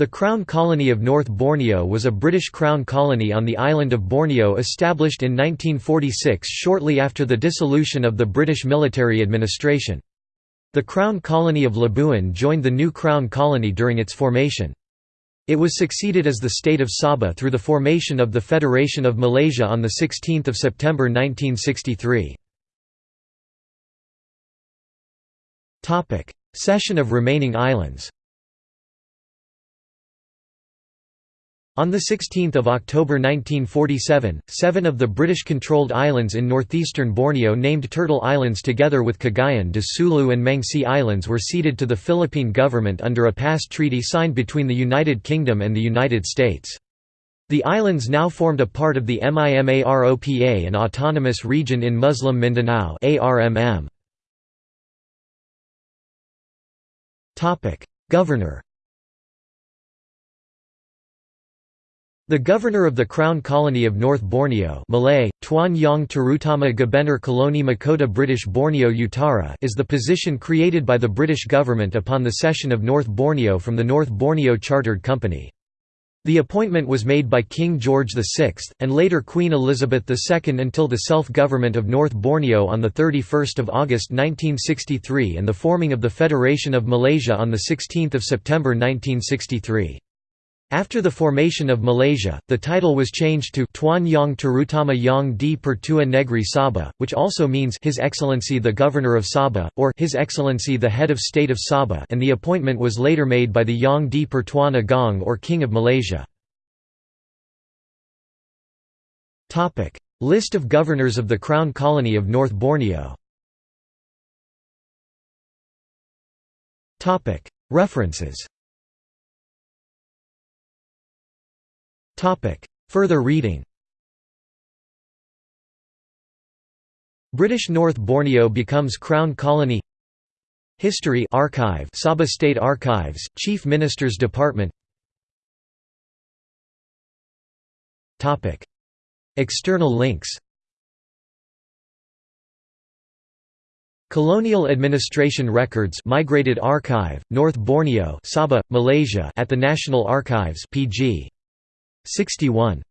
The Crown Colony of North Borneo was a British Crown colony on the island of Borneo established in 1946 shortly after the dissolution of the British military administration. The Crown Colony of Labuan joined the new Crown Colony during its formation. It was succeeded as the State of Sabah through the formation of the Federation of Malaysia on 16 September 1963. Cession of remaining islands On 16 October 1947, seven of the British-controlled islands in northeastern Borneo named Turtle Islands together with Cagayan de Sulu and Mangsi Islands were ceded to the Philippine government under a past treaty signed between the United Kingdom and the United States. The islands now formed a part of the MIMAROPA an autonomous region in Muslim Mindanao Governor The governor of the Crown Colony of North Borneo Malay, Tuan Yang Terutama Gubernur Koloni Mahkota British Borneo Utara is the position created by the British government upon the cession of North Borneo from the North Borneo Chartered Company. The appointment was made by King George VI, and later Queen Elizabeth II until the self-government of North Borneo on 31 August 1963 and the forming of the Federation of Malaysia on 16 September 1963. After the formation of Malaysia, the title was changed to Tuan Yang Terutama Yang di Pertua Sabah, which also means His Excellency the Governor of Sabah, or His Excellency the Head of State of Sabah and the appointment was later made by the Yang di Pertuan Agong or King of Malaysia. List of governors of the Crown Colony of North Borneo. References Further reading. British North Borneo becomes Crown Colony. History Archive Sabah State Archives, Chief Minister's Department. External links. Colonial Administration Records Migrated Archive, North Borneo Sabah, Malaysia at the National Archives PG 61